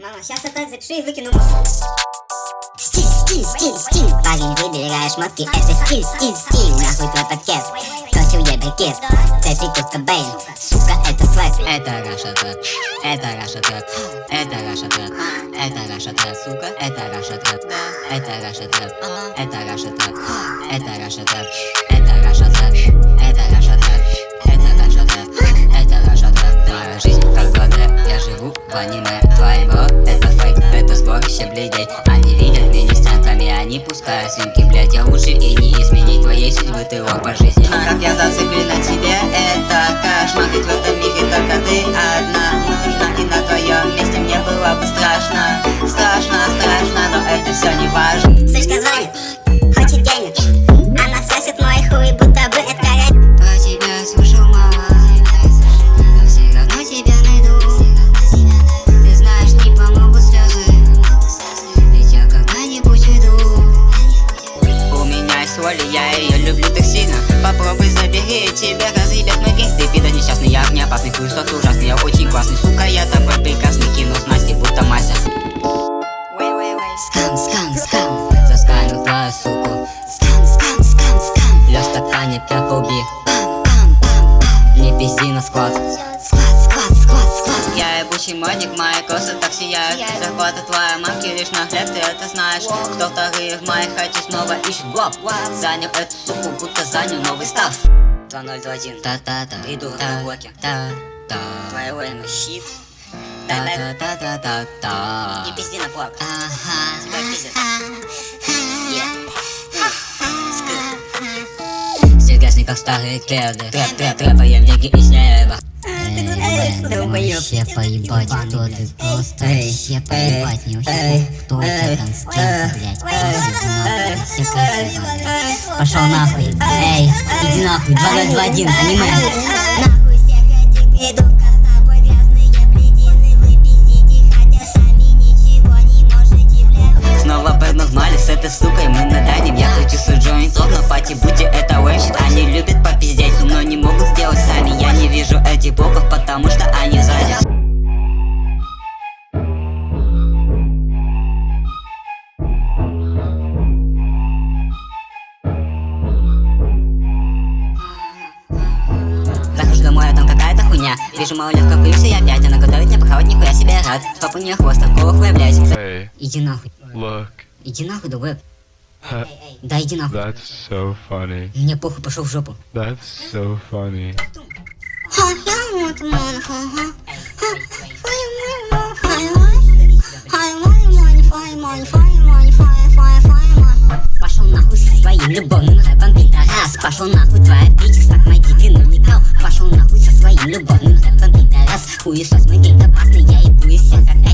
Мама, сейчас так запишу и выкину. Стиль, стиль, стиль, стиль. Парень, выбираешь шмотки Это стиль, стиль, стиль. Нахуй твой пакет Кто тебе кит Цепи Курт Кобейн. Сука, это слэк Это Раша Трэп, это Раша Трэп, это Раша Трэп, это Раша Трэп, сука, это Раша Трэп, это Раша Трэп, это Раша Трэп, это Раша Трэп, это Раша Трэп, они видят меня с центрами, они пускают свинки, блядь, я лучше и не изменить твоей судьбы, ты лох по жизни. Как я зациклен воля, я ее люблю так сильно. Попробуй забери, тебе разъебет мой весь Ты пидор несчастный, я не опасный, что ужасный Я очень классный, сука, я тобой прекрасный. Кину с Настей, будто мастер. Скам, скам, скам Засканил твою суку Скам, скам, скам, скам Лёш ткани, перфуби Пам, ебучий модник, мои косы так сияют Зарплата твоя мамки лишь на хлеб, ты это знаешь. Кто вторые в моей хате снова ищет глоб Занял эту суку, будто занял новый став. 2021 Та-та-та. Иду на блоке Та-та Твоего имя щит. Та-та-та-та-та-та. Не пизди на блок Ага. Тебя пиздят как старые кеды Трэп, трэп, трэпаем деньги из неба Вообще поебать, кто ты просто вообще поебать Не вообще кто у тебя там с кем ты, блядь поебать Пошел нахуй, эй, иди нахуй, 2021, аниме Нахуй. всех этих придурков Вижу малолетка, плюсы я опять Она готовит мне похавать, нихуя себе рад. Стоп у нее хвост, такого хуя, блядь. Hey, Иди нахуй, look, иди нахуй, Ha- Да иди нахуй. That's so funny. Мне похуй, пошел в жопу. That's so funny. Пошел нахуй со своим любовным рэпом, пидорас. Пошел нахуй твоя мой найди криминал Пошел нахуй со своим любовным сексом Пидорас, хуесос, мы гей опасный Я и я как